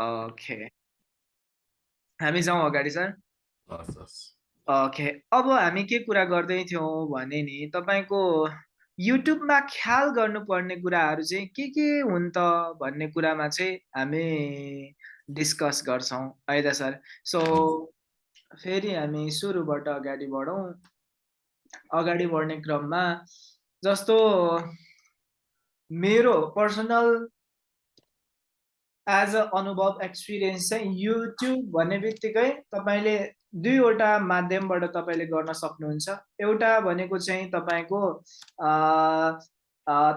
Okay हामी जाउँ अगाडि सर ओके अब हामी के कुरा गर्दै थियौँ भने नि तपाईँको युट्युबमा ख्याल गर्नुपर्ने कुराहरू चाहिँ के के हुन् त भन्ने कुरामा चाहिँ हामी डिस्कस गर्छौँ। है त सर? सो फेरि हामी सुरुबाट अगाडि बढौँ। अगाडि बढ्ने क्रममा जस्तो मेरो पर्सनल एज अ अनुभव एक्सपिरियन्स चाहिँ युट्युब भन्ने बित्तिकै तपाईँले दुईवटा माध्यमबाट तपाईँले गर्न सक्नुहुन्छ। एउटा भनेको चाहिँ तपाईँको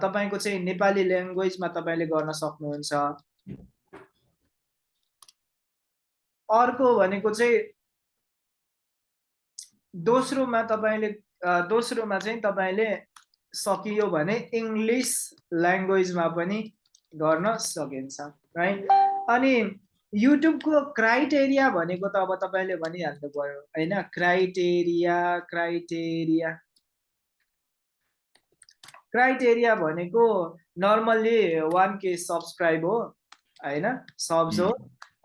तपाईँको चाहिँ नेपाली ल्याङ्ग्वेजमा तपाईँले गर्न सक्नुहुन्छ। अर्को भनेको चाहिँ दोस्रोमा तपाईँले दोस्रोमा चाहिँ तपाईँले सकियो भने इङ्ग्लिस ल्याङ्ग्वेजमा पनि गर्न सकिन्छ राइट अनि युट्युबको क्राइटेरिया भनेको त अब तपाईँले भनिहाल्नु पऱ्यो होइन? Criteria criteria. क्राइटेरिया भनेको नर्मल्ली वान के सब्सक्राइब हो होइन? सब्स हो।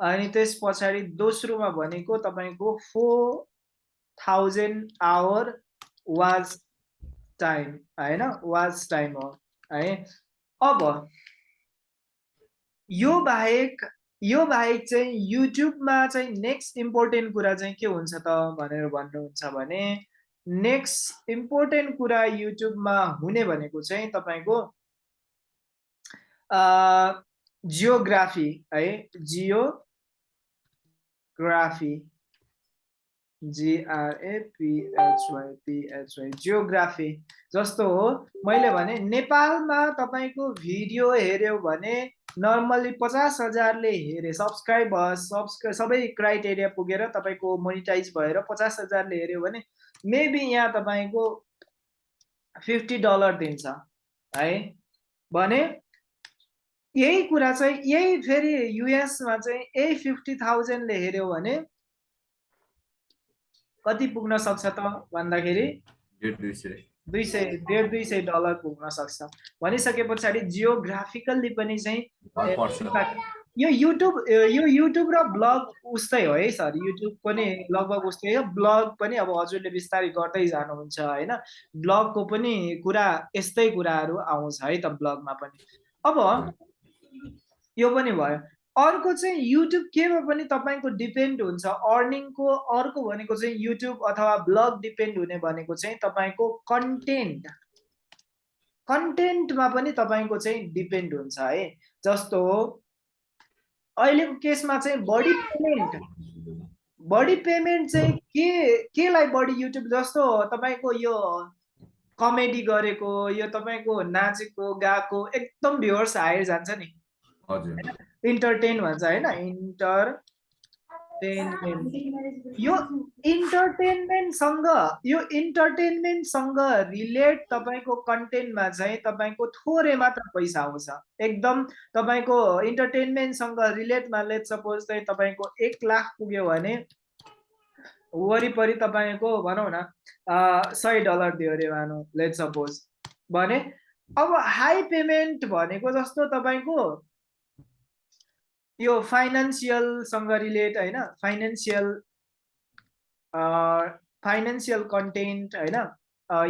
अनि त्यस पछाडि दोस्रोमा भनेको तपाईँको four thousand hour watch time होइन? वाच टाइम हो है? अब यो बाहेक यो बाहेक चाहिँ युट्युबमा चाहिँ नेक्स्ट इम्पोर्टेन्ट कुरा चाहिँ के हुन्छ त भनेर भन्नुहुन्छ भने नेक्स्ट इम्पोर्टेन्ट कुरा युट्युबमा हुने भनेको चाहिँ तपाईँको जियोग्राफी है जियोग्राफी जिआरएपिएचवाई पिएचवाई जियोग्राफी जस्तो हो। मैले भने नेपालमा तपाईँको भिडियो हेऱ्यो भने नर्मल्ली पचास हजारले हेरे सब्सक्राइब सबै क्राइटेरिया पुगेर तपाईँको मोनिटाइज भएर पचास हजारले हेऱ्यो भने मेबी यहाँ तपाईँको फिफ्टी डलर दिन्छ है? भने यही कुरा चाहिँ यही फेरि युएसमा चाहिँ यही फिफ्टी थाउजन्डले हेऱ्यो भने कति पुग्न सक्छ त भन्दाखेरि? दुई सय। डेढ दुई सय डलर पुग्न सक्छ। भनिसके पछाडि जियोग्राफिकल्ली पनि चाहिँ यो युट्युब यो युट्युब र ब्लग उस्तै हो है सर। युट्युब पनि लगभग उस्तै हो। ब्लग पनि अब हजुरले बिस्तारै गर्दै जानुहुन्छ होइन? ब्लगको पनि कुरा यस्तै कुराहरू आउँछ है त ब्लगमा पनि। अब यो पनि भयो। अर्को चाहिँ युट्युब केमा पनि तपाईँको डिपेन्ड हुन्छ। अर्निङको अर्को भनेको चाहिँ युट्युब अथवा ब्लग डिपेन्ड हुने भनेको चाहिँ तपाईँको कन्टेन्ट कन्टेन्टमा पनि तपाईँको चाहिँ डिपेन्ड हुन्छ है। जस्तो अहिलेको केसमा चाहिँ बढी पेमेन्ट बढी पेमेन्ट चाहिँ के केलाई बढी युट्युब जस्तो तपाईँको यो कमेडी गरेको यो तपाईँको नाचेको गाएको एकदम भ्युवर्स हायर जान्छ नि। इन्टरटेन भन्छ होइन इन्टरटेनमेन्ट यो इन्टरटेनमेन्टसँग यो इन्टरटेनमेन्टसँग रिलेट तपाईँको कन्टेन्टमा चाहिँ तपाईँको थोरै मात्र पैसा आउँछ एकदम तपाईँको इन्टरटेनमेन्टसँग रिलेटमा लेट सपोज चाहिँ तपाईँको एक लाख पुग्यो भने वरिपरि तपाईँको भनौँ न सय डलर दियो अरे भनौँ लेट सपोज भने अब हाई पेमेन्ट भनेको जस्तो तपाईँको यो फाइनेन्सियलसँग रिलेट होइन फाइनेन्सियल फाइनेन्सियल कन्टेन्ट होइन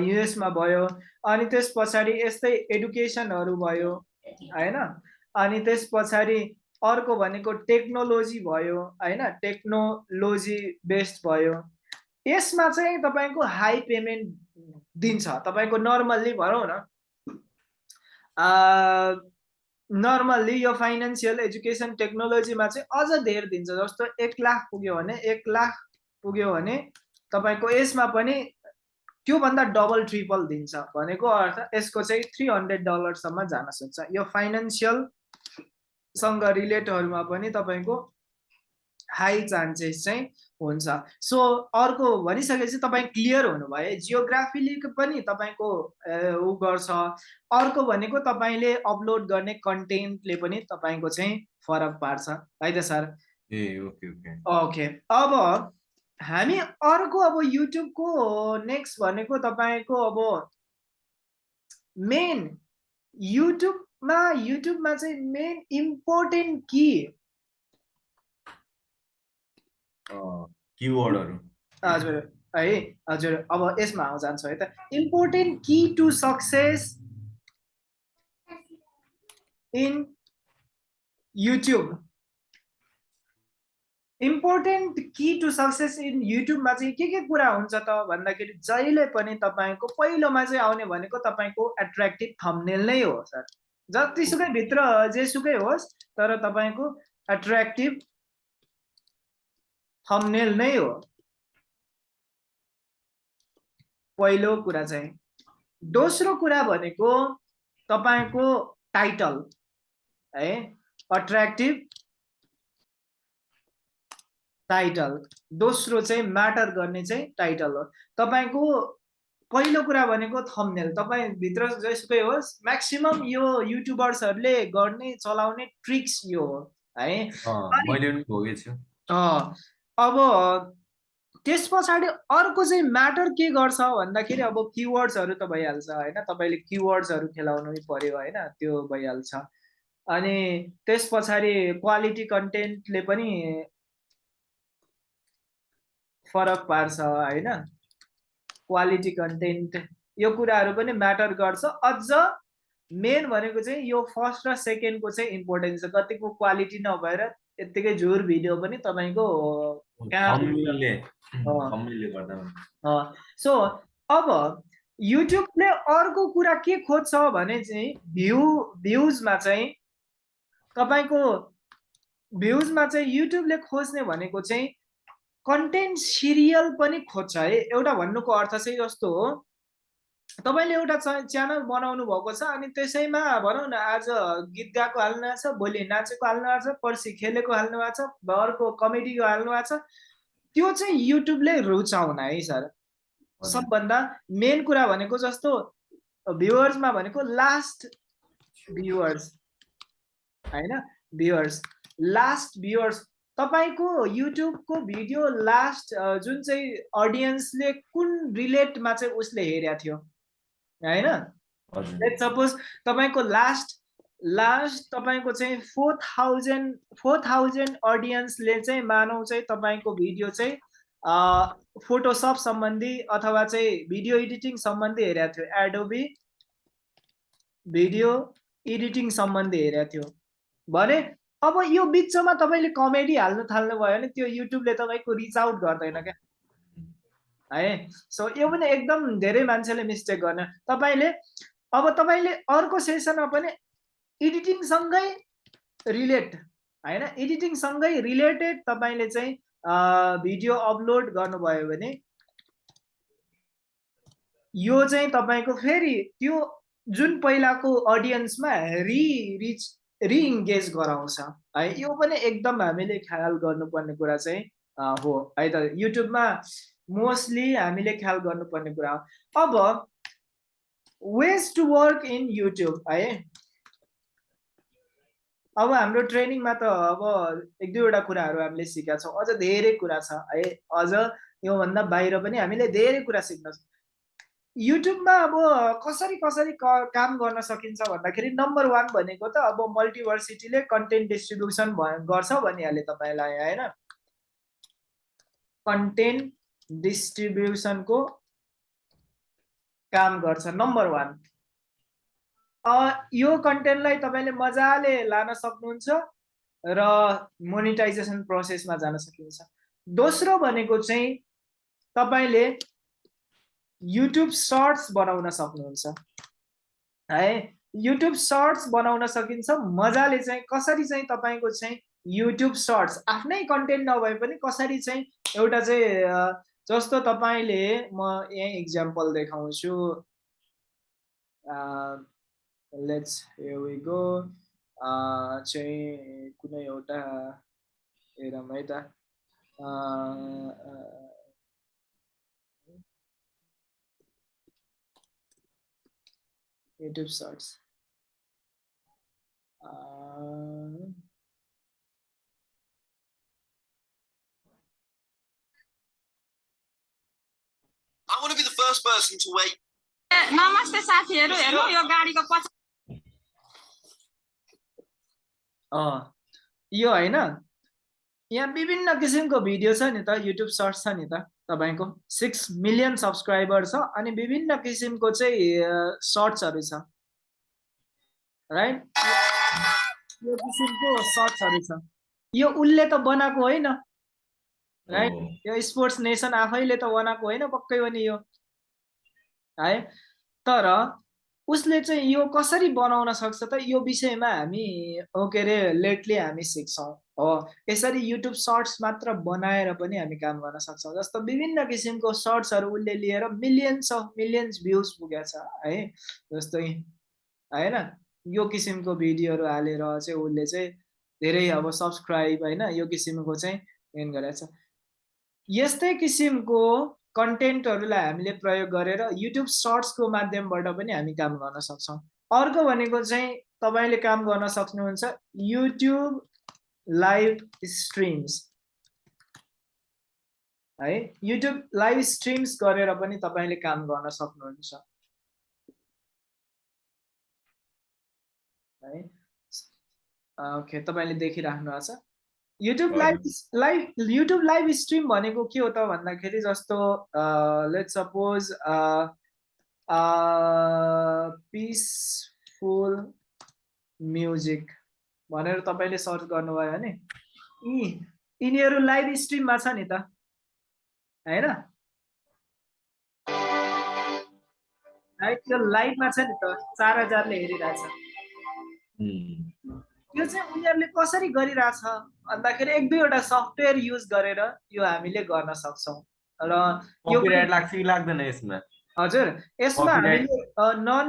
युएसमा भयो अनि त्यस पछाडि यस्तै एडुकेसनहरू भयो होइन अनि त्यस पछाडि अर्को भनेको टेक्नोलोजी भयो होइन टेक्नोलोजी बेस्ड भयो यसमा चाहिँ तपाईँको हाई पेमेन्ट दिन्छ तपाईँको नर्मल्ली भनौँ न नर्मल्ली यो फाइनेन्सियल एजुकेसन टेक्नोलोजीमा चाहिँ अझ धेर दिन्छ। जस्तो एक लाख पुग्यो भने एक लाख पुग्यो भने तपाईँको यसमा पनि त्योभन्दा डबल ट्रिपल दिन्छ भनेको अर्थ यसको चाहिँ थ्री हन्ड्रेड डलरसम्म जान सक्छ। यो फाइनेन्सियलसँग रिलेटहरूमा पनि तपाईँको हाई चान्सेस चाहिँ हुन्छ। सो अर्को भनिसकेपछि तपाईँ क्लियर हुनुभयो। जियोग्राफीले पनि तपाईँको ऊ गर्छ। अर्को भनेको तपाईँले अपलोड गर्ने कन्टेन्टले पनि तपाईँको चाहिँ फरक पार्छ। है त सर? ए ओके ओके। ओके। अब हामी अर्को अब युट्युबको नेक्स्ट भनेको तपाईँको अब मेन युट्युबमा युट्युबमा चाहिँ मेन इम्पोर्टेन्ट कि किवर्डहरू हजुर है हजुर अब यसमा जान्छु है त। Important key to success in YouTube important key to success in युट्युबमा चाहिँ के के कुरा हुन्छ त भन्दाखेरि जहिले पनि तपाईँको पहिलोमा चाहिँ आउने भनेको तपाईँको एट्र्याक्टिभ थम्नेल नै हो सर। जतिसुकै भित्र जेसुकै होस् तर तपाईँको एट्र्याक्टिभ थम्नेल नै हो। पहिलो कुरा चाहिँ। दोस्रो कुरा भनेको तपाईँको टाइटल है अट्र्याक्टिभ टाइटल दोस्रो चाहिँ म्याटर गर्ने चाहिँ टाइटल हो। तपाईँको पहिलो कुरा भनेको थम्नेल तपाईँ भित्र जसुकै होस् म्याक्सिमम् यो युट्युबर्सहरूले गर्ने चलाउने ट्रिक्स यो हो है। अब त्यस पछाडि अर्को चाहिँ म्याटर के गर्छ भन्दाखेरि अब किवर्ड्सहरू त भइहाल्छ होइन? तपाईँले किवर्ड्सहरू खेलाउनु पर्यो होइन? त्यो भइहाल्छ। अनि त्यस पछाडि क्वालिटी कन्टेन्टले पनि फरक पार्छ होइन? क्वालिटी कन्टेन्ट यो कुराहरू पनि म्याटर गर्छ। अझ मेन भनेको चाहिँ यो फर्स्ट र सेकेन्डको चाहिँ इम्पोर्टेन्स छ। कतिको क्वालिटी नभएर यत्तिकै झुर भिडियो पनि तपाईँको सो अब युट्युबले अर्को कुरा के खोज्छ भने चाहिँ भ्यू भ्युजमा चाहिँ तपाईँको भ्युजमा चाहिँ युट्युबले खोज्ने भनेको चाहिँ कन्टेन्ट सिरियल पनि खोज्छ है। एउटा भन्नुको अर्थ चाहिँ यस्तो हो तपाईँले एउटा च्यानल बनाउनु भएको छ अनि त्यसैमा भनौँ न आज गीत गाएको हाल्नु भएको छ भोलि नाचेको हाल्नु भएको छ पर्सि खेलेको हाल्नु भएको छ अर्को कमेडीको हाल्नु भएको छ त्यो चाहिँ युट्युबले रुचाउन है सर। सबभन्दा मेन कुरा भनेको जस्तो भ्युवर्समा भनेको लास्ट भ्युवर्स होइन? Viewers last viewers. तपाईँको युट्युबको भिडियो लास्ट जुन चाहिँ अडियन्सले कुन रिलेटमा चाहिँ उसले हेरेको थियो? होइन? लेट सपोज तपाईँको लास्ट लास्ट तपाईँको चाहिँ फोर थाउजन्ड फोर थाउजन्ड अडियन्सले चाहिँ मानौ चाहिँ तपाईँको भिडियो चाहिँ फोटोसप सम्बन्धी अथवा चाहिँ भिडियो एडिटिङ सम्बन्धी हेरेको थियो। एडोबी भिडियो एडिटिङ सम्बन्धी हेरेको थियो। भने अब यो बिचमा तपाईँले कमेडी हाल्नु थाल्नु भयो भने त्यो युट्युबले तपाईँको रिच आउट गर्दैन क्या। है? सो यो पनि एकदम धेरै मान्छेले मिस्टेक गर्ने। तपाईँले अब तपाईँले अर्को सेसनमा पनि एडिटिङसँगै रिलेट होइन? एडिटिङसँगै रिलेटेड तपाईँले चाहिँ भिडियो अपलोड गर्नुभयो भने यो चाहिँ तपाईँको फेरि त्यो जुन पहिलाको अडियन्समा रिच रिइङ्गेज गराउँछ है? यो पनि एकदम हामीले ख्याल गर्नुपर्ने कुरा चाहिँ हो। है त युट्युबमा मोस्टली हामीले ख्याल गर्नुपर्ने कुरा हो। अब ways to work in YouTube है? अब हाम्रो ट्रेनिङमा त अब एक दुईवटा कुराहरू हामीले सिकेका छौँ। अझ धेरै कुरा छ है? अझ योभन्दा बाहिर पनि हामीले धेरै कुरा सिक्न युट्युबमा अब कसरी कसरी काम गर्न सकिन्छ भन्दाखेरि नम्बर वान भनेको त अब मल्टिभर्सिटीले कन्टेन्ट डिस्ट्रिब्युसन गर्छ भनिहालेँ तपाईँलाई होइन? कन्टेन्ट डिस्ट्रिब्युसनको काम गर्छ। नम्बर वान यो कन्टेन्टलाई तपाईँले मजाले लान सक्नुहुन्छ र मोनिटाइजेसन प्रोसेसमा जान सकिन्छ दोस्रो भनेको चाहिँ तपाईँले युट्युब सर्ट्स बनाउन सक्नुहुन्छ। है युट्युब सर्ट्स बनाउन सकिन्छ मजाले चाहिँ कसरी चाहिँ तपाईँको चाहिँ युट्युब सर्ट्स आफ्नै कन्टेन्ट नभए पनि कसरी चाहिँ एउटा चाहिँ जस्तो तपाईँले म यहीँ इक्जाम्पल देखाउँछु। लेट्स गो चाहिँ कुनै एउटा हेरौँ है त। YouTube Shorts. I want to be the first person to wait. नमस्ते साथीहरू हेर्नु यो गाडीको पछि यो होइन यहाँ विभिन्न किसिमको भिडियो छ नि त युट्युब सर्च छ नि त तपाईँको सिक्स मिलियन सब्सक्राइबर छ अनि विभिन्न किसिमको चाहिँ सर्ट्सहरू छ राइट यो किसिमको सर्ट्सहरू छ यो उसले त बनाएको होइन राइट। यो स्पोर्ट्स नेसन आफैले त बनाएको होइन पक्कै पनि यो है तर उसले चाहिँ यो कसरी बनाउन सक्छ त यो विषयमा हामी के अरे लेटली हामी सिक्छौँ हो यसरी युट्युब सर्ट्स मात्र बनाएर पनि हामी काम गर्न सक्छौँ जस्तो विभिन्न किसिमको सर्ट्सहरू उसले लिएर मिलियन्स अफ मिलियन्स भ्युज पुगेको छ है जस्तै होइन यो किसिमको भिडियोहरू हालेर चाहिँ उसले चाहिँ धेरै अब सब्सक्राइब होइन यो किसिमको चाहिँ मेन गरेको छ यस्तै किसिमको कन्टेन्टहरूलाई हामीले प्रयोग गरेर युट्युब सर्ट्सको माध्यमबाट पनि हामी काम गर्न सक्छौँ। अर्को भनेको चाहिँ तपाईँले काम गर्न सक्नुहुन्छ युट्युब लाइभ स्ट्रिम्स है युट्युब लाइभ स्ट्रिम्स गरेर पनि तपाईँले काम गर्न सक्नुहुन्छ। है ओके तपाईँले देखिराख्नु भएको छ। YouTube live live YouTube live stream भनेको के हो त भन्दाखेरि जस्तो लेट सपोज पिसफुल म्युजिक भनेर तपाईँले सर्च गर्नुभयो भने यी यिनीहरू लाइभ स्ट्रिममा छ नि त होइन? यो लाइभमा छ नि त चार हजारले हेरिरहेछ। यो चाहिँ उनीहरूले कसरी गरिरहेछ भन्दाखेरि एक दुईवटा सफ्टवेयर युज गरेर यो हामीले गर्न सक्छौँ। र यो कपिराइट लाग्छ कि लाग्दैन यसमा? हजुर यसमा. हामीले नन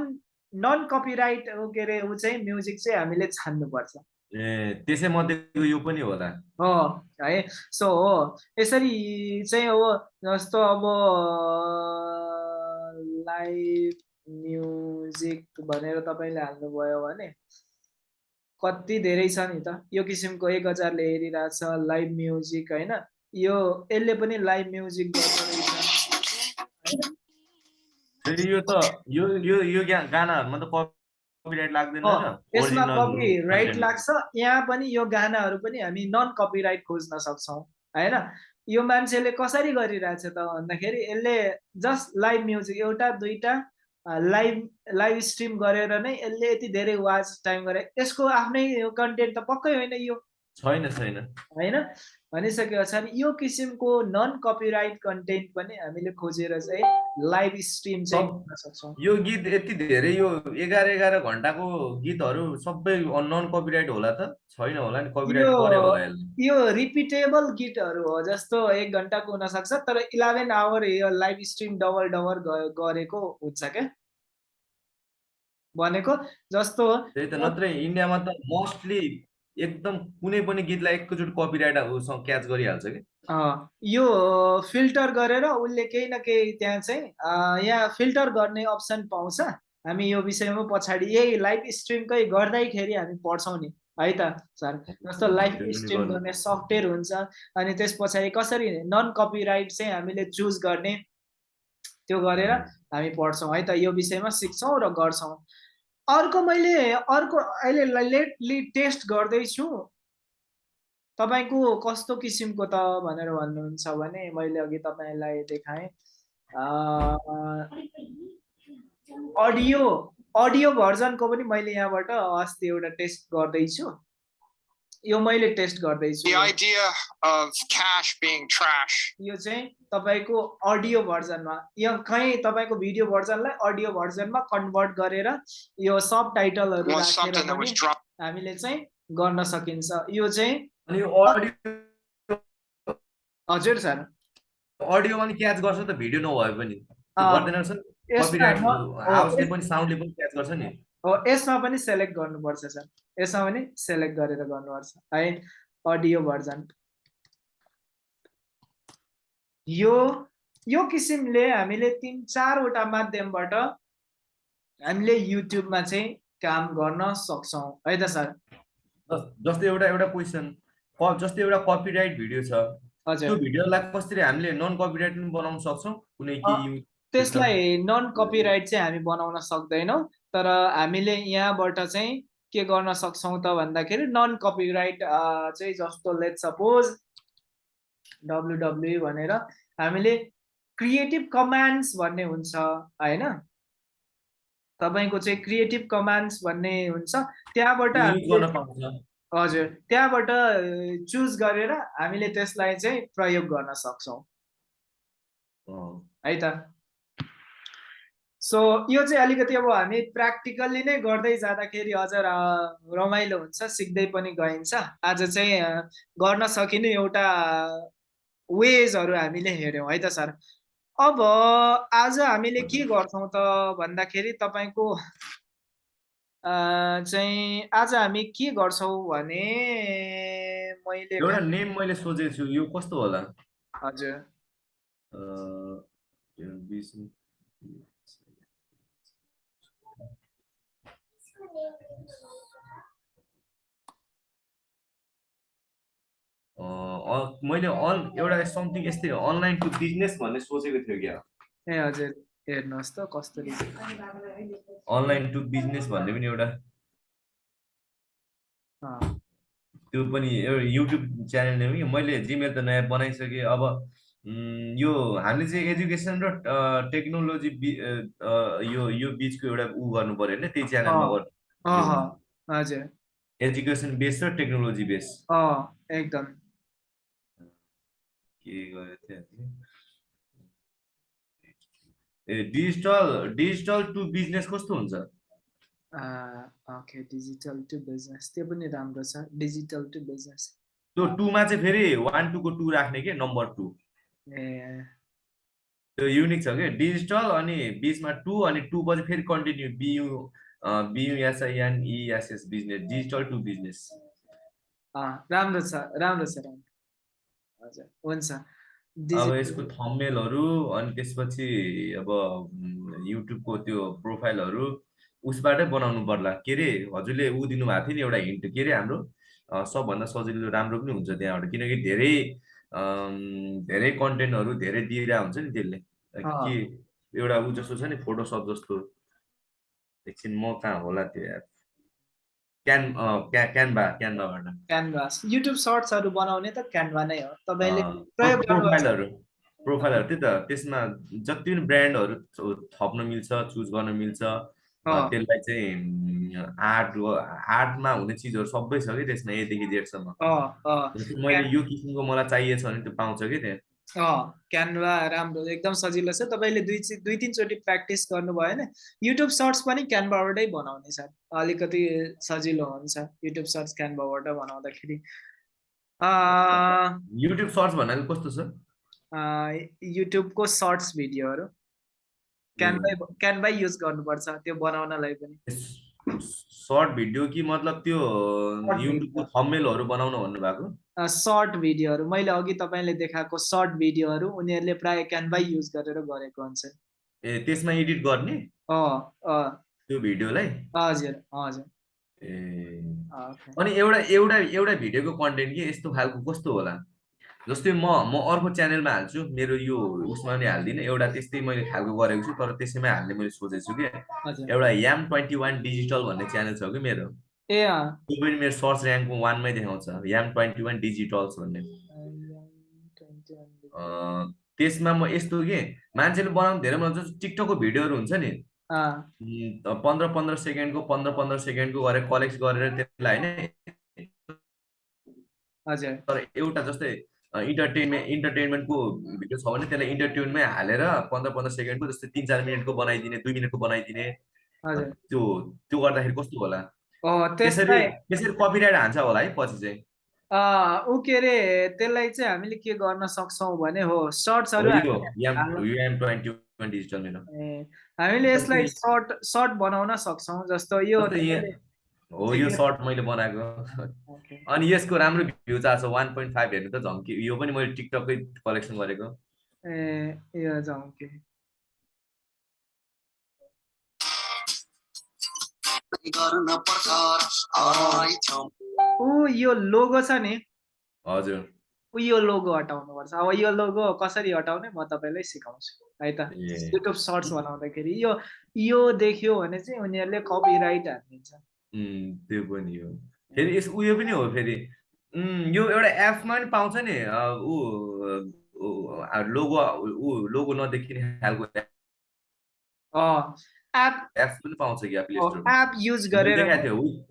नन कपिराइट के अरे ऊ चाहिँ म्युजिक चाहिँ हामीले छान्नुपर्छ। ए त्यसै मध्येको यो पनि होला हो है सो हो यसरी चाहिँ हो जस्तो अब लाइभ म्युजिक भनेर तपाईँले हाल्नुभयो भने कति धेरै छ नि त। यो किसिमको एक हजारले हेरिरहेछ लाइभ म्युजिक होइन? यो यसले पनि लाइभ म्युजिक गर्दो रहेछ। फेरि यो त यो यो यो गानाहरूमा त कपिराइट लाग्दैन? यसमा। लाग्छ। यहाँ पनि यो गानाहरू पनि हामी नन कपिराइट खोज्न सक्छौँ होइन? यो मान्छेले कसरी गरिरहेछ त भन्दाखेरि यसले जस्ट लाइभ म्युजिक एउटा दुईटा लाइभ लाइभ स्ट्रिम गरेर नै यसले यति धेरै वाच टाइम गरे। यसको आफ्नै कन्टेन्ट त पक्कै होइन यो। छैन छैन। होइन? भनिसके पछाडि यो किसिमको नन कपिराइट कन्टेन्ट पनि हामीले खोजेर चाहिँ लाइभ स्ट्रिम चाहिँ गर्न सक्छौँ। यो गीत यति धेरै यो एघार एघार घन्टाको गीतहरू सबै नन कपिराइट होला त? छैन होला नि कपिराइट यो रिपिटेबल गीतहरू हो जस्तो एक घन्टाको हुनसक्छ तर इलेभेन आवर यो लाइभ स्ट्रिम डबल डबल गरेको हुन्छ क्या? भनेको जस्तो त्यही त नत्रै इन्डियामा त मोस्टली एकदम कुनै पनि गीतलाई एकैचोटि कपिराइट उसँग क्याच गरिहाल्छ कि? अँ, यो फिल्टर गरेर उसले केही न केही त्यहाँ चाहिँ अँ, यहाँ फिल्टर गर्ने अप्सन पाउँछ। हामी यो विषयमा पछाडि यही लाइभ स्ट्रिमकै गर्दैखेरि हामी पढ्छौँ नि। है त सर? जस्तो लाइभ स्ट्रिम गर्नु। गर्ने सफ्टवेयर हुन्छ अनि त्यस पछाडि कसरी नन कपिराइट चाहिँ हामीले चुज गर्ने त्यो गरेर हामी पढ्छौँ। है त यो विषयमा सिक्छौँ र गर्छौँ। अर्को मैले अर्को अहिले लेटली टेस्ट गर्दैछु। तपाईँको कस्तो किसिमको त भनेर भन्नुहुन्छ भने मैले अघि तपाईँलाई देखाएँ। अडियो अडियो भर्जनको पनि मैले यहाँबाट अस्ति एउटा टेस्ट गर्दैछु। यो मैले टेस्ट गर्दैछु। यो चाहिँ तपाईँको अडियो भर्जनमा यो कहीँ तपाईँको भिडियो भर्जनलाई अडियो भर्जनमा कन्भर्ट गरेर यो सब टाइटलहरू राखेर. हामीले चाहिँ गर्न सकिन्छ। यो चाहिँ अनि यो अडियो हजुर सर। अडियोमा पनि क्याच गर्छ त भिडियो नभए पनि। गर्दैन यसमा पनि सेलेक्ट गर्नुपर्छ सर। यसमा पनि सेलेक्ट गरेर गर्नुपर्छ है। अडियो भर्जन यो यो किसिमले हामीले तिन चारवटा माध्यमबाट हामीले युट्युबमा चाहिँ काम गर्न सक्छौँ। है त सर? जस- जस्तै एउटा एउटा क्वेसन जस्तै एउटा कपिराइट भिडियो छ। त्यो भिडियोलाई कसरी हामीले नन कपिराइट पनि बनाउन सक्छौँ? कुनै कि त्यसलाई नन कपिराइट चाहिँ हामी बनाउन सक्दैनौँ तर हामीले यहाँबाट चाहिँ के गर्न सक्छौँ त भन्दाखेरि नन कपिराइट चाहिँ जस्तो लेट सपोज डब्लुडब्लु भनेर हामीले क्रिएटिभ कमान्ड्स भन्ने हुन्छ होइन? तपाईँको चाहिँ क्रिएटिभ कमान्ड्स भन्ने हुन्छ त्यहाँबाट हजुर त्यहाँबाट चुज गरेर हामीले त्यसलाई चाहिँ प्रयोग गर्न सक्छौँ। है त? सो यो चाहिँ अलिकति अब हामी प्र्याक्टिकल्ली नै गर्दै जाँदाखेरि अझ रमाइलो हुन्छ सिक्दै पनि गइन्छ। आज चाहिँ गर्न सकिने एउटा वेजहरू हामीले हेऱ्यौँ है त सर? अब आज हामीले के गर्छौँ त भन्दाखेरि तपाईँको चाहिँ आज हामी के गर्छौँ भने मैले एउटा नेम मैले सोचेको छु यो कस्तो होला? हजुर अँ, यो बिस- अँ, अँ, मैले अन एउटा समथिङ यस्तै अनलाइन टु बिजनेस भन्ने सोचेको थियो क्या। ए हजुर हेर्नुहोस् त कस्तो अनलाइन टु बिजनेस भन्ने पनि एउटा। त्यो पनि एउटा युट्युब च्यानल कि। मैले जिमेल त नयाँ बनाइसकेँ अब यो हामीले चाहिँ एजुकेसन र टेक्नोलोजी यो यो बिचको एउटा ऊ गर्नु पर्यो होइन त्यही च्यानलमा। गर्नु हजुर। एजुकेसन बेस र टेक्नोलोजी बेस एकदम के गरेको थिएँ हामीले? ए डिजिटल डिजिटल टु बिजनेस कस्तो हुन्छ ओके डिजिटल टु बिजनेस त्यो पनि राम्रो छ डिजिटल टु बिजनेस त्यो टूमा चाहिँ फेरि वान टूको टू राख्ने के नम्बर टू ए त्यो युनिक छ कि डिजिटल अनि बिचमा टू अनि टू पछि फेरि continue B U B U S I N E S S business digital to business राम्रो छ राम्रो छ राम्रो हजुर हुन्छ। अब यसको थम्मेलहरू अनि त्यसपछि अब युट्युबको त्यो प्रोफाइलहरू उसबाटै बनाउनु पर्ला। के अरे हजुरले ऊ दिनुभएको थियो नि एउटा हिन्ट। के अरे हाम्रो? सबभन्दा सजिलो राम्रो पनि हुन्छ त्यहाँबाट। किनकि धेरै धेरै कन्टेन्टहरू धेरै दिइरहेको हुन्छ नि त्यसले। के एउटा ऊ जस्तो छ नि फोटोसप जस्तो। एकछिन म कहाँ होला त्यो एप क्यान अँ, क्या क्यानभा क्यानभाबाट क्यानभास युट्युब सर्ट्सहरू बनाउने त क्यानभा नै हो। तपाईँले अँ, प्रयोग प्रो- गर्नुभएको छ? प्रोफाइलहरू प्रोफाइलहरू त्यही त। त्यसमा जति पनि ब्रान्डहरू थप्न मिल्छ चुज गर्न मिल्छ त्यसलाई चाहिँ आर्ट आर्टमा हुने चिजहरू सबै छ कि त्यसमा एदेखि जेडसम्म जस्तै मैले यो किसिमको मलाई चाहिएछ भने त्यो पाउँछ कि त्यहाँ क्यानभा राम्रो एकदम सजिलो छ। तपाईँले दुई दुई तिनचोटि प्र्याक्टिस गर्नुभयो भने युट्युब सर्ट्स पनि क्यानभाबाटै बनाउने छ। अलिकति सजिलो हुन्छ युट्युब सर्ट्स क्यानभाबाट बनाउँदाखेरि। युट्युब सर्च भन्नाले कस्तो छ? युट्युबको सर्ट्स भिडियोहरू। क्यानभै क्यानभै युज गर्नुपर्छ त्यो बनाउनलाई पनि। सर्ट भिडियो कि मतलब त्यो युट्युबको. थम्मेलहरू बनाउनु भन्नुभएको? सर्ट भिडियोहरू। मैले अघि तपाईँले देखाएको सर्ट भिडियोहरू उनीहरूले प्राय क्यानभै युज गरेर गरेको हुन्छ। ए त्यसमा एडिट गर्ने? त्यो भिडियोलाई? हजुर हजुर। अनि एउटा एउटा एउटा भिडियोको कन्टेन्ट के? यस्तो खालको कस्तो होला? जस्तै म म अर्को च्यानलमा हाल्छु मेरो यो उसमा पनि हाल्दिनँ। एउटा त्यस्तै मैले खालको गरेको छु तर त्यसैमै हाल्ने मैले सोचेको छु कि? एउटा याम ट्वेन्टी वान डिजिटल भन्ने च्यानल छ कि मेरो? ए मेरो सर्च ऱ्याङ्कको वानमै देखाउँछ। याम ट्वेन्टी वान डिजिटल्स भन्ने त्यसमा म यस्तो के मान्छेले बनाउनु धेरै बनाउँछ जस्तो टिकटकको भिडियोहरू हुन्छ नि। पन्ध्र पन्ध्र सेकेन्डको पन्ध्र पन्ध्र सेकेन्डको गरेर कलेक्ट गरेर त्यसलाई होइन। तर एउटा जस्तै इन्टरटेनमेन्ट इन्टरटेनमेन्टको भिडियो छ भने त्यसलाई इन्टरटेनमै हालेर पन्ध्र पन्ध्र सेकेन्डको जस्तै तिन चार मिनटको बनाइदिने दुई मिनटको बनाइदिने। त्यो त्यो गर्दाखेरि कस्तो होला? त्यसरी त्यसरी कपिराइट हान्छ होला है पछि चाहिँ। ऊ के अरे त्यसलाई चाहिँ हामीले के गर्न सक्छौँ भने हो सर्ट्सहरू हामीले यसलाई सर्ट सर्ट बनाउन सक्छौँ जस्तो यो हो यो सर्ट मैले बनाएको। अनि यसको राम्रो भ्यू चाहिँ छ वान पोइन्ट फाइभ हेर्नु त झम्की यो पनि मैले टिकटकै कलेक्सन गरेको। ए यो गर्न पर्छ। आइछौँ ऊ यो लोगो छ नि। हजुर। ऊ यो लोगो हटाउनु पर्छ। अब यो लोगो कसरी हटाउने म तपाईँलाई सिकाउँछु। है त। युट्युब सर्ट्स बनाउँदाखेरि यो यो देख्यो भने चाहिँ उनीहरूले कपिराइट हालिदिन्छ त्यो पनि हो। फेरि यस उयो पनि हो फेरि। यो एउटा एपमा पनि पाउँछ नि ऊ लोगो ऊ लोगो नदेखिने खालको। एप एप्स पनि पाउँछ कि प्ले स्टोरमा एप युज गरेर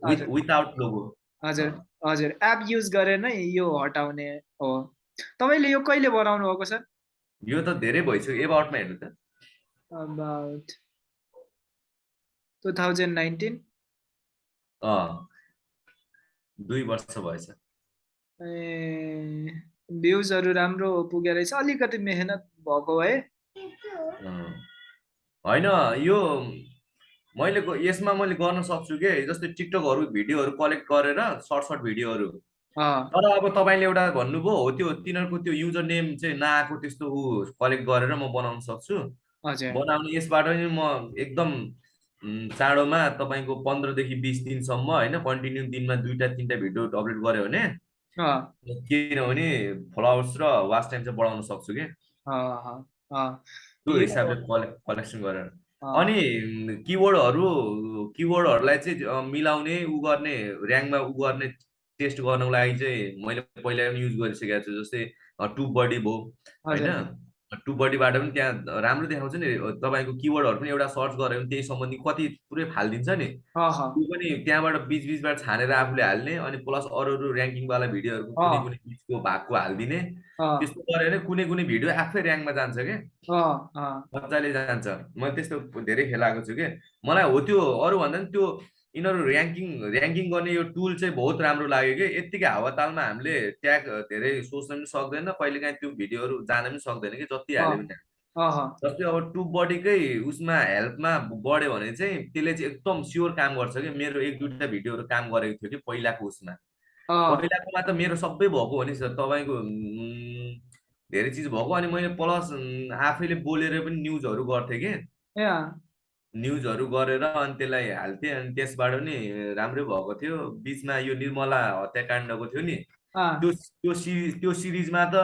विथ। विदाउट लोगो हजुर। हजुर एप युज गरेर नै यो हटाउने हो। तपाईँले यो कहिले बनाउनु भएको सर यो त धेरै भइसक्यो। एबाउटमा हेर्नु त। अबाउट टु थाउजन्ड नाइन्टिन अँ दुई वर्ष भएछ। ए भ्युजहरू राम्रो पुगेर रहेछ। अलिकति मेहनत भएको है। होइन यो मैले यसमा मैले गर्न सक्छु के जस्तै टिकटकहरू भिडियोहरू कलेक्ट गरेर सर्ट सर्ट भिडियोहरू तर अब तपाईँले एउटा भन्नुभयो हो त्यो तिनीहरूको त्यो युजर नेम चाहिँ नआएको त्यस्तो ऊ कलेक्ट गरेर म बनाउन सक्छु। बनाउने यसबाट पनि म एकदम चाँडोमा तपाईँको पन्ध्रदेखि बिस दिनसम्म होइन कन्टिन्यू दिनमा दुईवटा तिनवटा भिडियो अपलोड गऱ्यो भने किनभने फलोवर्स र वाच टाइम चाहिँ बढाउन सक्छु कि। त्यो हिसाबले कलेक्सन गरेर। अनि किवर्डहरू किवर्डहरूलाई चाहिँ मिलाउने उ गर्ने ऱ्याङ्कमा उ गर्ने टेस्ट गर्नको लागि चाहिँ मैले पहिला पनि युज गरिसकेको छु जस्तै टु बडी भयो होइन? टु बडीबाट पनि त्यहाँ राम्रो देखाउँछ नि तपाईँको किवर्डहरू पनि एउटा सर्च गऱ्यो भने त्यही सम्बन्धी कति पुरै फालिदिन्छ नि। त्यो पनि त्यहाँबाट बिच बिचबाट छानेर आफूले हाल्ने अनि प्लस अरू अरू ऱ्याङ्किङवाला भिडियोहरू कुनै। कुनै बिचको भागको हालिदिने। त्यस्तो गऱ्यो भने कुनै कुनै भिडियो आफै ऱ्याङ्कमा जान्छ क्या मजाले जान्छ। मैले त्यस्तो धेरै खेलाएको छु कि। मलाई हो त्यो अरूभन्दा पनि त्यो यिनीहरू ऱ्याङ्किङ ऱ्याङ्किङ गर्ने यो टुल चाहिँ बहुत राम्रो लाग्यो कि। यत्तिकै हावातालमा हामीले ट्याग धेरै सोच्न पनि सक्दैन कहिलेकाहीँ त्यो भिडियोहरू जान पनि सक्दैन कि जति हाल्यो भने। जस्तै अब टु बडीकै उसमा हेल्पमा बढ्यो भने चाहिँ त्यसले चाहिँ एकदम स्योर काम गर्छ कि। मेरो एक दुईवटा भिडियोहरू काम गरेको थियो कि पहिलाको उसमा। पहिलाकोमा त मेरो सबै भएको हो नि सर। तपाईँको धेरै चिज भएको। अनि मैले प्लस आफैले बोलेर पनि न्युजहरू गर्थेँ कि। न्युजहरू गरेर अनि त्यसलाई हाल्थेँ अनि त्यसबाट नि राम्रै भएको थियो। बिचमा यो निर्मला हत्याकाण्डको थियो नि त्यो त्यो सिरिज त्यो सिरिजमा त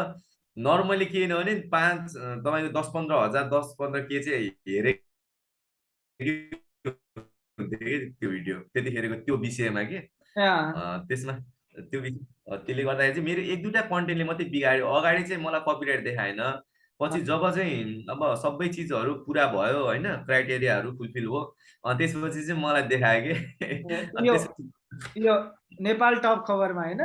नर्मली केही नभने पाँच अ, तपाईँको दस पन्ध्र हजार दस पन्ध्र के चाहिँ हेरे कि त्यो भिडियो? त्यतिखेरको त्यो विषयमा कि? त्यसमा त्यो त्यसले गर्दाखेरि चाहिँ मेरो एक दुईवटा कन्टेन्टले मात्रै बिगाड्यो। अगाडि चाहिँ मलाई कपिराइट देखाएन। पछि जब चाहिँ अब सबै चिजहरू पुरा भयो होइन क्राइटेरियाहरू फुलफिल हो अनि त्यसपछि चाहिँ मलाई देखायो कि यो नेपाल टप खबरमा होइन?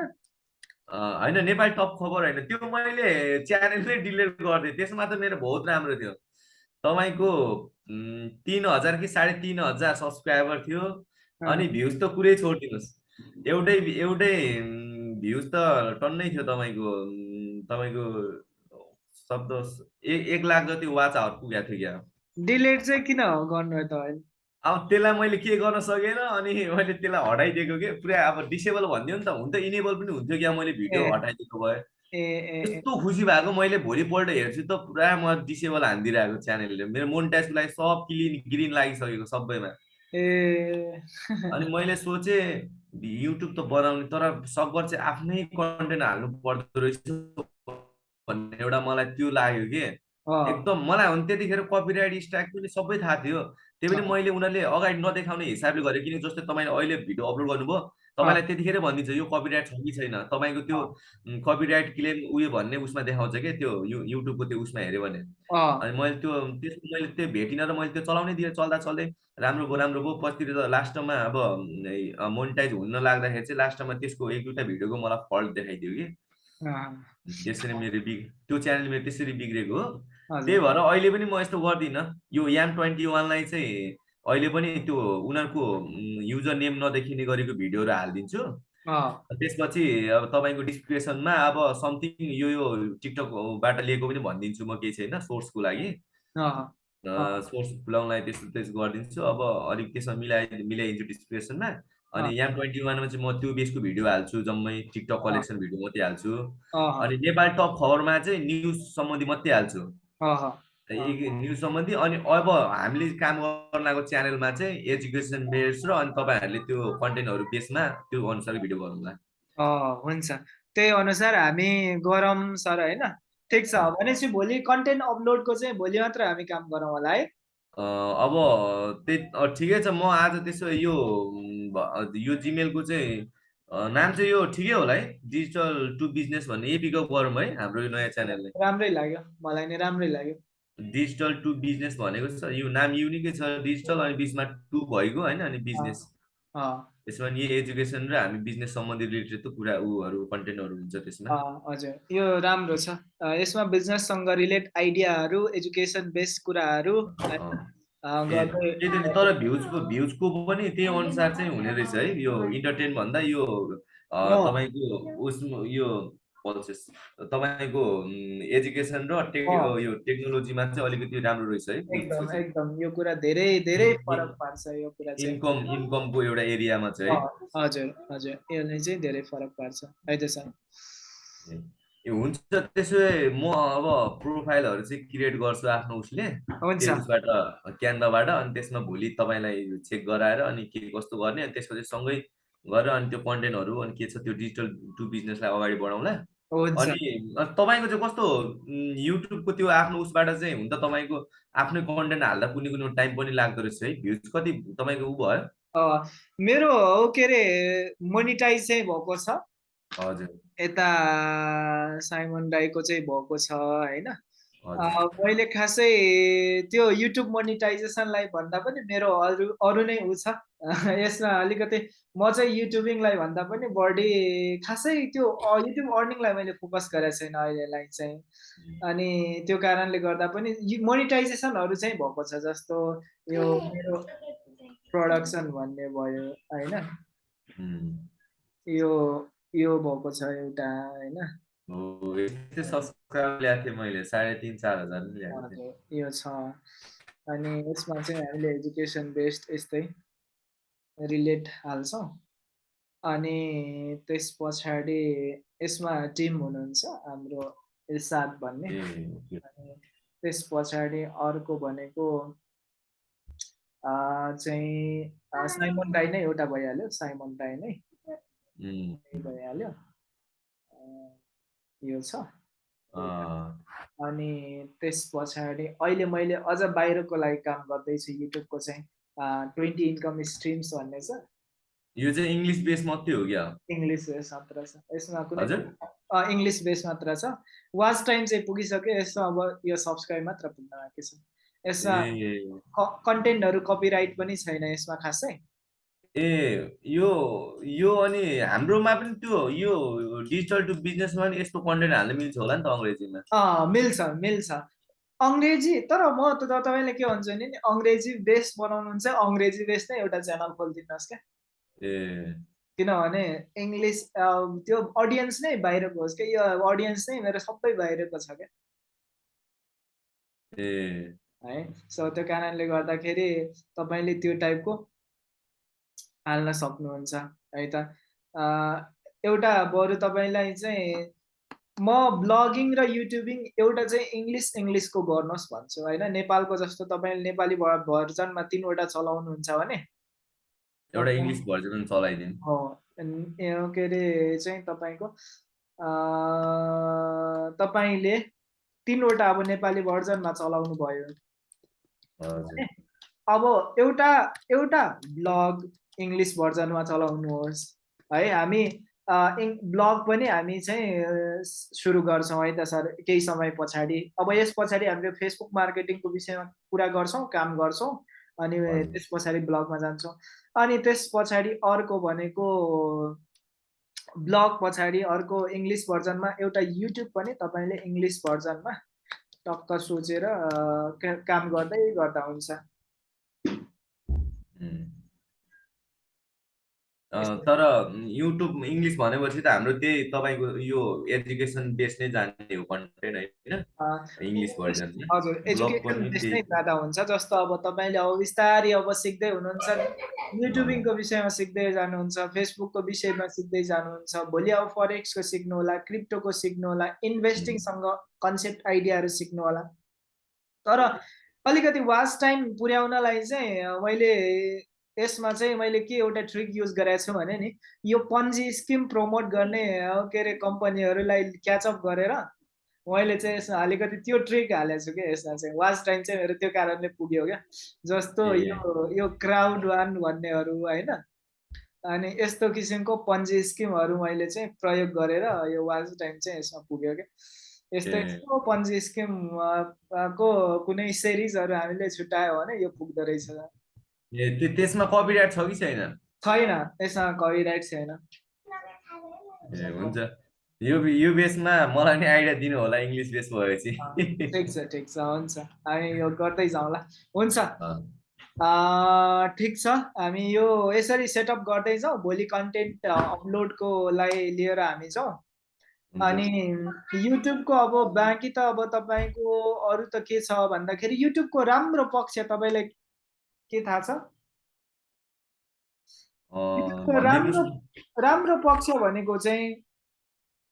होइन नेपाली टप खबर होइन त्यो मैले च्यानल नै डिलिट गरिदिएँ त्यसमा त मेरो बहुत राम्रो थियो। तपाईँको तिन हजार कि साढे तिन हजार सब्सक्राइबर थियो अनि भ्युज त कुरै छोडिदिनुहोस्। एउटै एउटै भ्युज त टन्नै थियो तपाईँको तपाईँको शब्द एक एक लाख जति वाच आवर पुगेको थियो क्या? डिलेट चाहिँ किन गर्नु तपाईँले अब त्यसलाई मैले के गर्न सकेन अनि मैले त्यसलाई हटाइदिएको कि? पुरा अब डिसेबल भनिदियो नि त। हुन त इनेबल पनि हुन्थ्यो क्या मैले भिडियो। हटाइदिएको भए। यस्तो खुसी भएको मैले भोलिपल्ट हेर्छु त पुरा म डिसेबल हानिदिइरहेको च्यानलले मेरो मोनिटाइजको लागि सब क्लिन ग्रिन लागिसकेको सबैमा। ए। अनि मैले सोचेँ युट्युब त बनाउने तर सकभर चाहिँ आफ्नै कन्टेन्ट हाल्नु पर्दो रहेछ। भन्ने एउटा मलाई त्यो लाग्यो कि? एकदम मलाई हो नि त्यतिखेर कपिराइट स्ट्राइक पनि सबै थाहा थियो। त्यही पनि। मैले उनीहरूले अगाडि नदेखाउने हिसाबले गरेँ किन जस्तै तपाईँले अहिले भिडियो अपलोड गर्नुभयो तपाईँलाई त्यतिखेरै भनिदिन्छ यो कपिराइट छ कि छैन? तपाईँको त्यो कपिराइट क्लेम उयो भन्ने उसमा देखाउँछ क्या त्यो यु युट्युबको त्यो उसमा हेऱ्यो भने। अनि मैले त्यो त्यसको मैले त्यो भेटिनँ र मैले त्यो चलाउनै दिएँ चल्दा चल्दै राम्रो भयो राम्रो भयो। पछितिर त लास्टमा अब मोनिटाइज हुन लाग्दाखेरि चाहिँ लास्टमा त्यसको एक दुईवटा भिडियोको मलाई फल्ट देखाइदियो कि। अँ, त्यसरी मेरो बिग त्यो च्यानल मेरो त्यसरी बिग्रेको हो। त्यही भएर अहिले पनि म यस्तो गर्दिनँ। यो याम ट्वेन्टी वानलाई चाहिँ अहिले पनि त्यो उनीहरूको युजर नेम नदेखिने गरेको भिडियोहरू हालिदिन्छु। त्यसपछि अब तपाईँको डिस्क्रिप्सनमा अब समथिङ यो यो टिकटकबाट लिएको पनि भनिदिन्छु म केही छैन सोर्सको लागि। सोर्स खुलाउनलाई त्यस्तो त्यस्तो गरिदिन्छु। अब अलिक त्यसमा मिलाइ मिलाइदिन्छु डिस्क्रिप्सनमा। अनि याम ट्वेन्टी वानमा चाहिँ म त्यो बेसको भिडियो हाल्छु जम्मै टिकटक कलेक्सन भिडियो मात्रै हाल्छु। अनि नेपाली टप खबरमा चाहिँ न्युज सम्बन्धी मात्रै हाल्छु। न्युज सम्बन्धी अनि अब हामीले काम गर्न लागेको च्यानलमा चाहिँ एजुकेसन बेस र अनि तपाईँहरूले त्यो कन्टेन्टहरू बेसमा त्यो अनुसारको भिडियो गर्नुला अँ हुन्छ। त्यही अनुसार हामी गरौँ सर होइन? ठिक छ। भनेपछि भोलि कन्टेन्ट अपलोडको चाहिँ भोलि मात्र हामी काम गरौँ होला है। अब त्यही ठिकै छ म आज त्यसो यो यो जिमेलको चाहिँ नाम चाहिँ यो ठिकै होला है डिजिटल टु बिजनेस भन्ने यही पिकअप गरौँ है हाम्रो यो नयाँ च्यानलले राम्रै लाग्यो मलाई नै राम्रै लाग्यो। डिजिटल टु बिजनेस भनेको छ यो नाम युनिकै छ डिजिटल अनि बिचमा टु भएको होइन अनि बिजनेस त्यसमा नि एजुकेसन र हामी बिजनेस सम्बन्धी रिलेटेड त कुरा उहरू कन्टेन्टहरू हुन्छ त्यसमा। अँ, हजुर। यो राम्रो छ। यसमा बिजनेससँग रिलेट आइडियाहरू एजुकेसन बेस्ड कुराहरू तर भ्युजको भ्युजको पनि त्यही अनुसार चाहिँ हुने रहेछ है। यो इन्टरटेन भन्दा यो। तपाईँको उस यो पल्सेस तपाईँको एजुकेसन र। यो टेक्नोलोजीमा चाहिँ अलिकति राम्रो रहेछ है। एकदम एकदम। यो कुरा धेरै धेरै फरक पार्छ यो कुरा चाहिँ। इन्कम इन्कमको एउटा एरियामा चाहिँ हजुर हजुर। यसले चाहिँ धेरै फरक पार्छ। है त सर। ए, हुन्छ। त्यसो भए म अब प्रोफाइलहरू चाहिँ क्रिएट गर्छु आफ्नो उसले। हुन्छ। त्यो उसबाट क्यानभाबाट। अनि त्यसमा भोलि तपाईँलाई चेक गराएर अनि के कस्तो गर्ने अनि त्यसपछि सँगै गरेर अनि त्यो कन्टेन्टहरू अनि के छ त्यो डिजिटल टु बिजनेसलाई अगाडि बढाउँला। हुन्छ। अनि तपाईँको चाहिँ कस्तो युट्युबको त्यो आफ्नो उसबाट चाहिँ हुन त तपाईँको आफ्नै कन्टेन्ट हाल्दा कुनै कुनै टाइम पनि लाग्दो रहेछ है? भ्युज कति तपाईँको उ भयो? मेरो के अरे मोनिटाइज चाहिँ भएको छ। हजुर। यता साइमन राईको चाहिँ भएको छ होइन? मैले खासै त्यो युट्युब मोनिटाइजेसनलाई भन्दा पनि मेरो अरू अरू नै उ छ। यसमा अलिकति म चाहिँ युट्युबिङलाई भन्दा पनि बढी खासै त्यो युट्युब अर्निङलाई मैले फोकस गरेको छैन अहिलेलाई चाहिँ। अनि त्यो कारणले गर्दा पनि मोनिटाइजेसनहरू चाहिँ भएको छ जस्तो यो मेरो प्रडक्सन भन्ने भयो होइन? यो यो भएको छ एउटा होइन? यो छ। अनि यसमा चाहिँ हामीले एजुकेसन बेस्ड यस्तै रिलेट हाल्छौँ। अनि त्यस पछाडि यसमा टिम हुनुहुन्छ हाम्रो इर्साद भन्ने। अनि त्यस पछाडि अर्को भनेको चाहिँ साइमन राई नै एउटा भइहाल्यो साइमन राई नै। भइहाल्यो। यो छ। अनि त्यस पछाडि अहिले मैले अझ बाहिरको लागि काम गर्दैछु युट्युबको चाहिँ। ट्वेन्टी इन्कम स्ट्रिम्स भन्ने छ यो चाहिँ इङ्ग्लिस बेस मात्रै हो क्या? इङ्ग्लिस बेस मात्र छ। यसमा कुनै इङ्ग्लिस बेस मात्र छ। वाच टाइम चाहिँ पुगिसक्यो। यसमा अब यो सब्सक्राइब मात्र पुग्न बाँकी छ। यसमा कन्टेन्टहरू कपिराइट पनि छैन यसमा खासै। ए यो यो अनि हाम्रोमा पनि त्यो यो डिजिटल टु बिजनेसमा पनि यस्तो कन्टेन्ट हाल्न मिल्छ होला नि त अङ्ग्रेजीमा। अँ मिल्छ मिल्छ। अङ्ग्रेजी तर म त तपाईँलाई के भन्छु भने नि अङ्ग्रेजी बेस बनाउनुहुन्छ अङ्ग्रेजी बेस नै एउटा च्यानल खोलिदिनुहोस् क्या। ए। किनभने इङ्ग्लिस त्यो अडियन्स नै बाहिरको होस् क्या यो अडियन्स नै मेरो सबै बाहिरको छ क्या। ए। है सो त्यो कारणले गर्दाखेरि तपाईँले त्यो टाइपको हाल्न सक्नुहुन्छ है त। एउटा बरु तपाईँलाई चाहिँ म ब्लगिङ र युट्युबिङ एउटा चाहिँ इङ्ग्लिस इङ्ग्लिसको गर्नुहोस् भन्छु होइन? नेपालको जस्तो तपाईँले नेपाली भर्जनमा तिनवटा चलाउनुहुन्छ भने। एउटा इङ्ग्लिस भर्जन चलाइदिनु। के अरे चाहिँ तपाईँको तपाईँले तिनवटा अब नेपाली भर्जनमा चलाउनु भयो अब एउटा एउटा ब्लग इङ्ग्लिस भर्जनमा चलाउनुहोस्। है हामी ब्लग पनि हामी चाहिँ सुरु गर्छौँ है त सर केही समय पछाडि अब यस पछाडि हामीले फेसबुक मार्केटिङको विषयमा कुरा गर्छौँ काम गर्छौँ अनि। त्यस पछाडि ब्लगमा जान्छौँ अनि त्यस पछाडि अर्को भनेको ब्लग पछाडि अर्को इङ्ग्लिस भर्जनमा एउटा युट्युब पनि तपाईँले इङ्ग्लिस भर्जनमा टक्क सोचेर काम गर्दै गर्दा हुन्छ. अ, तर युट्युब इङ्ग्लिस भनेपछि त हाम्रो त्यही तपाईँको यो एजुकेसन बेस नै जाने हो कन्टेन्ट होइन? अ, इङ्ग्लिस भर्जन चाहिँ। हजुर ब्लग एजुकेसन पनि बेस त्यही। नै ज्यादा हुन्छ जस्तो अब तपाईँले अब बिस्तारै अब सिक्दै हुनुहुन्छ युट्युबिङको विषयमा सिक्दै जानुहुन्छ फेसबुकको विषयमा सिक्दै जानुहुन्छ भोलि अब फरेक्सको सिक्नु होला क्रिप्टोको सिक्नु होला इन्भेस्टिङसँग कन्सेप्ट आइडियाहरू सिक्नु होला। तर अलिकति वाच टाइम पुर्याउनलाई चाहिँ अ, मैले यसमा चाहिँ मैले के एउटा ट्रिक युज गरेको छु भने नि यो पन्जी स्किम प्रमोट गर्ने के अरे कम्पनीहरूलाई क्याचअप गरेर मैले चाहिँ यसमा अलिकति त्यो ट्रिक हालेको छु क्या यसमा चाहिँ। वाच टाइम चाहिँ मेरो त्यो कारणले पुग्यो क्या। जस्तो। यो यो क्राउड वान भन्नेहरू होइन? अनि यस्तो किसिमको पन्जी स्किमहरू मैले चाहिँ प्रयोग गरेर यो वाच टाइम चाहिँ यसमा पुग्यो क्या यस्तो। यस्तो पन्जी स्किम को कुनै सिरिजहरू हामीले छुट्यायो भने यो पुग्दो रहेछ। ए त्यो त्यसमा कपिराइट छ कि छैन? छैन यसमा कपिराइट छैन। ए हुन्छ। यो यो बेसमा मलाई नि आइडिया दिनु होला इङ्ग्लिस बेस भएपछि। ठिक छ ठिक छ हुन्छ। हामी यो गर्दै जाउँला हुन्छ। ठिक छ। हामी यो यसरी सेटअप गर्दै जाउँ भोलि कन्टेन्ट अपलोडको लागि लिएर हामी जाउँ। अनि युट्युबको अब बाँकी त अब तपाईँको अरू त के छ भन्दाखेरि युट्युबको राम्रो पक्ष तपाईँलाई के थाहा छ? राम्रो। राम्रो पक्ष भनेको चाहिँ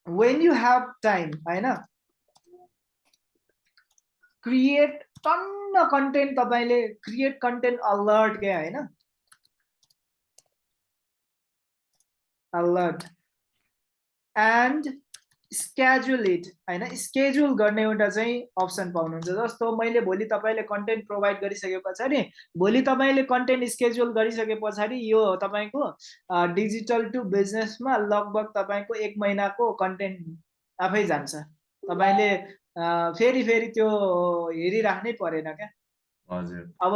वेन यु ह्याभ टाइम होइन? क्रिएट टन्न कन्टेन्ट तपाईँले क्रिएट कन्टेन्ट अलर्ट के होइन? अलर्ट एन्ड स्केड्युल इट होइन? स्केड्युल गर्ने एउटा चाहिँ अप्सन पाउनुहुन्छ। जस्तो मैले भोलि तपाईँले कन्टेन्ट प्रोभाइड गरिसके पछाडि भोलि तपाईँले कन्टेन्ट स्केड्युल गरिसके पछाडि यो तपाईँको डिजिटल टु बिजनेसमा लगभग तपाईँको एक महिनाको कन्टेन्ट आफै जान्छ। तपाईँले फेरि फेरि त्यो हेरिराख्नै परेन क्या। हजुर। अब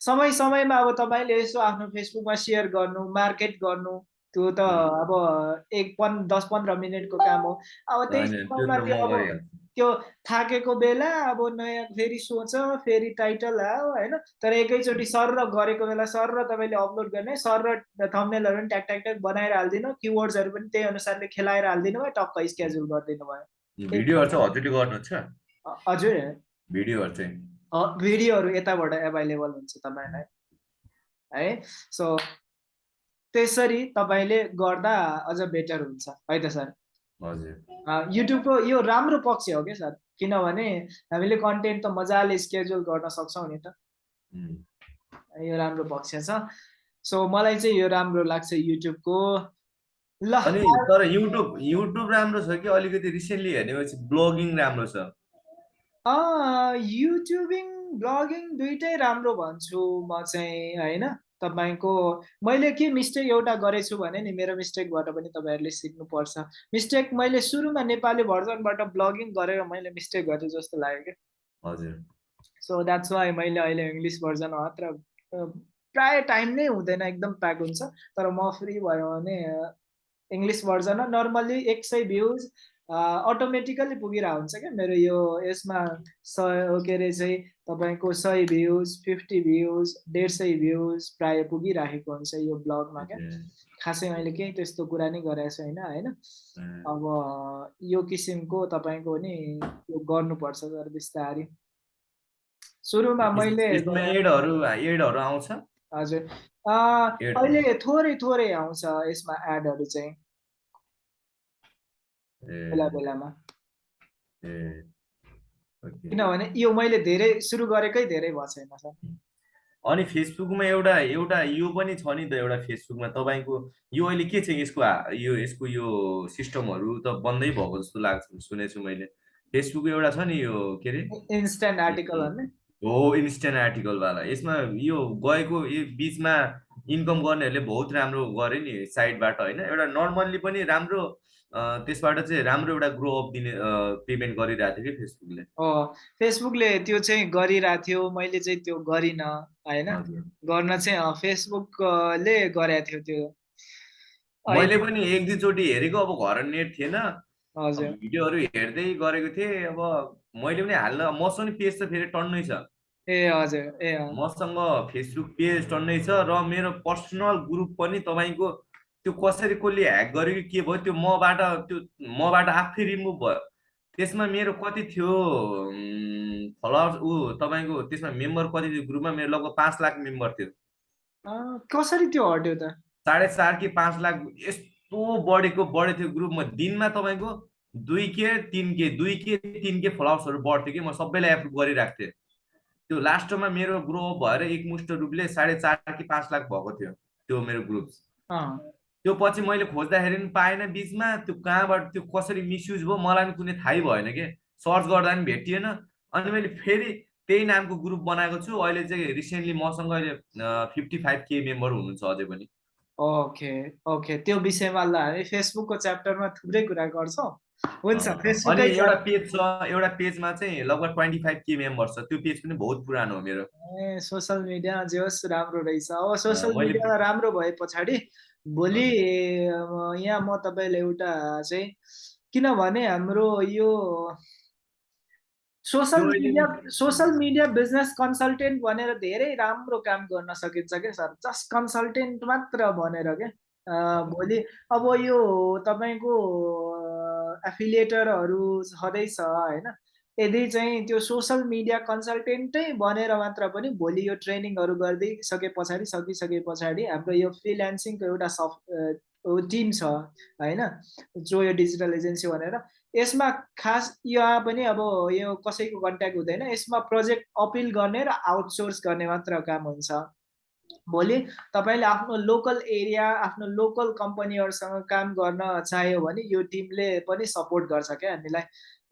समय समयमा अब तपाईँले यसो आफ्नो फेसबुकमा सेयर गर्नु मार्केट गर्नु त्यो त अब एक पन् दस पन्ध्र मिनटको काम हो। अब त्यही त्यो अब थाकेको बेला अब नयाँ फेरि सोच फेरि टाइटल आयो होइन? तर एकैचोटि सर र गरेको बेला सर र तपाईँले अपलोड गर्ने सर र थम्नेलहरू पनि ट्याक ट्याक ट्याक बनाएर हालिदिनु किवर्ड्सहरू पनि त्यही अनुसारले खेलाएर हालिदिनु भयो टक्क स्केड्युल गरिदिनु भयो। भिडियोहरू चाहिँ हजुरले गर्नुहुन्छ अ- हजुर। भिडियोहरू चाहिँ? अ, भिडियोहरू यताबाट एभाइलेबल हुन्छ तपाईँलाई है सो त्यसरी तपाईँले गर्दा अझ बेटर हुन्छ। है त सर? हजुर। युट्युबको यो राम्रो पक्ष हो क्या सर? किनभने हामीले कन्टेन्ट त मजाले स्केड्युल गर्न सक्छौँ नि त। यो राम्रो पक्ष छ। सो मलाई चाहिँ यो राम्रो लाग्छ युट्युबको ल अनि तर युट्युब युट्युब राम्रो छ कि अलिकति रिसेन्टली हेर्नेपछि ब्लगिङ राम्रो छ? युट्युबिङ ब्लगिङ दुइटै राम्रो भन्छु म चाहिँ होइन? तपाईँको मैले के मिस्टेक एउटा गरेछु भने नि मेरो मिस्टेकबाट पनि तपाईँहरूले सिक्नुपर्छ। मिस्टेक मैले सुरुमा नेपाली भर्जनबाट ब्लगिङ गरेर मैले मिस्टेक गरेँ जस्तो लाग्यो क्या। हजुर। सो द्याट्स वाइ मैले अहिले इङ्ग्लिस भर्जन मात्र प्राय टाइम नै हुँदैन एकदम प्याक हुन्छ। तर म फ्री भयो भने इङ्ग्लिस भर्जनमा नर्मल्ली एक सय भ्युज अटोमेटिकल्ली पुगिरहेको हुन्छ क्या। मेरो यो यसमा सय के अरे चाहिँ तपाईँको सय भ्युज फिफ्टी भ्युज डेढ सय भ्युज प्राय पुगिराखेको हुन्छ यो ब्लगमा क्या। खासै मैले केही त्यस्तो कुरा नै गरेको छैन होइन? उम्, अब यो किसिमको तपाईँको नि यो गर्नुपर्छ सर बिस्तारै। सुरुमा मैले एडहरू आउँछ? हजुर. अहिले थोरै थोरै आउँछ यसमा एडहरू चाहिँ। बेला बेलामा। किनभने यो मैले धेरै सुरु गरेकै धेरै भएको छैन सर अनि फेसबुकमा एउटा एउटा यो पनि छ नि त एउटा फेसबुकमा तपाईँको यो अहिले के छ यसको यो यसको यो सिस्टमहरू त बन्दै भएको जस्तो लाग्छ सुनेको छु मैले। फेसबुक एउटा छ नि यो के अरे? इन्स्ट्यान्ट आर्टिकल हो इन्स्टेन्ट आर्टिकलवाला। यसमा यो गएको यो बिचमा इन्कम गर्नेहरूले बहुत राम्रो गरे नि साइडबाट होइन? एउटा नर्मल्ली पनि राम्रो त्यसबाट चाहिँ राम्रो एउटा ग्रो अप दिने पेमेन्ट गरिरहेको थियो कि फेसबुकले फेसबुकले त्यो चाहिँ गरिरहेको थियो मैले चाहिँ त्यो गरिनँ होइन? गर्न चाहिँ फेसबुकले गरेको थियो त्यो। मैले पनि एक दुईचोटि हेरेको अब घर नेट थिएन। भिडियोहरू हेर्दै गरेको थिएँ अब मैले पनि हाल्न मसँग पेज त फेरि टन्नै छ। ए हजुर ए मसँग फेसबुक पेज टन्नै छ र मेरो पर्सनल ग्रुप पनि तपाईँको त्यो कसरी कसले ह्याक गर्यो कि के भयो त्यो मबाट त्यो मबाट आफै रिमुभ भयो। त्यसमा मेरो कति थियो फलोवर्स ऊ तपाईँको त्यसमा मेम्बर कति थियो? ग्रुपमा मेरो लगभग पाँच लाख मेम्बर थियो। कसरी त्यो हट्यो त? साढे चार कि पाँच लाख यस्तो बढेको बढेको थियो ग्रुपमा। दिनमा तपाईँको दुई के तिन के दुई के तिन के फलोवर्सहरू बढ्थ्यो कि म सबैलाई एप्रुभ गरिरहेको थिएँ त्यो लास्टमा मेरो ग्रो भएर एकमुष्ट रूपले साढे चार कि पाँच लाख भएको थियो त्यो मेरो ग्रुप त्यो पछि मैले खोज्दाखेरि पनि पाएन बिचमा त्यो कहाँबाट त्यो कसरी मिसयुज भयो मलाई पनि कुनै थाहै भएन कि। सर्च गर्दा पनि भेटिएन। अनि मैले फेरि त्यही नामको ग्रुप बनाएको छु। अहिले चाहिँ रिसेन्टली मसँग अहिले फिफ्टी फाइभ के मेम्बर हुनुहुन्छ अझै पनि। Okay okay. त्यो विषयमा ल हामी फेसबुकको च्याप्टरमा थुप्रै कुरा गर्छौँ। हुन्छ फेसबुकै एउटा पेज छ एउटा पेजमा चाहिँ लगभग ट्वेन्टी फाइभ के मेम्बर छ। त्यो पेज पनि बहुत पुरानो हो मेरो। ए सोसियल मिडिया जे होस् राम्रो रहेछ। अब सोसियल मिडिया राम्रो भए पछाडि भोलि यहाँ म तपाईँलाई एउटा चाहिँ किनभने हाम्रो यो अहिले- media social media business consultant भनेर धेरै राम्रो काम गर्न सकिन्छ क्या सर। जस्ट कन्सल्टेन्ट मात्र भनेर क्या। भोलि अब यो तपाईँको एफिलिएटरहरू छँदैछ होइन? यदि चाहिँ त्यो सोसियल मिडिया कन्सल्टेन्टै बनेर मात्र पनि भोलि यो ट्रेनिङहरू गरिदिइसके पछाडि सकिसके पछाडि हाम्रो यो फ्रिल्यान्सिङको एउटा सफ्ट टिम छ होइन? जो यो डिजिटल एजेन्सी भनेर। यसमा खास यहाँ पनि अब यो कसैको कन्ट्याक्ट हुँदैन। यसमा प्रोजेक्ट अपिल गर्ने र आउटसोर्स गर्ने मात्र काम हुन्छ। भोलि तपाईँले आफ्नो लोकल एरिया आफ्नो लोकल कम्पनीहरूसँग काम गर्न चाह्यो भने यो टिमले पनि सपोर्ट गर्छ क्या हामीलाई।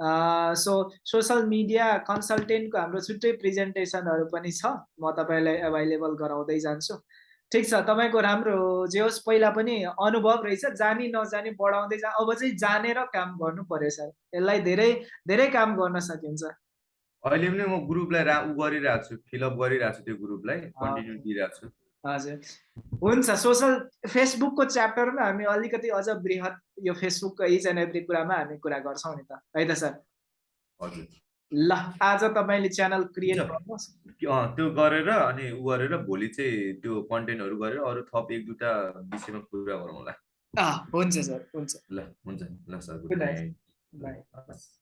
सो सोसियल मिडिया कन्सल्टेन्टको हाम्रो छुट्टै प्रेजेन्टेसनहरू पनि छ। म तपाईँलाई एभाइलेबल गराउँदै जान्छु। ठिक छ तपाईँको राम्रो जे होस् पहिला पनि अनुभव रहेछ जानी नजानी बढाउँदै जा अब चाहिँ जानेर काम गर्नु पर्यो सर। यसलाई धेरै धेरै काम गर्न सकिन्छ। अहिले पनि म ग्रुपलाई रा उ गरिरहेको छु फिलअप गरिरहेको छु त्यो ग्रुपलाई कन्टिन्यू दिइरहेको छु। हजुर। हुन्छ सोसल फेसबुकको च्याप्टरमा हामी अलिकति अझ बृहत यो फेसबुकको इच एन्ड एभ्री कुरामा हामी कुरा गर्छौँ नि त। है त सर हजुर। ल आज तपाईँले च्यानल क्रिएट। गर्नुहोस्। त्यो गरेर अनि उ गरेर भोलि चाहिँ त्यो कन्टेन्टहरू गरेर अरू थप एक दुईवटा विषयमा कुरा गरौँला हुन्छ सर हुन्छ। ल हुन्छ ल सर गुड. नाइट।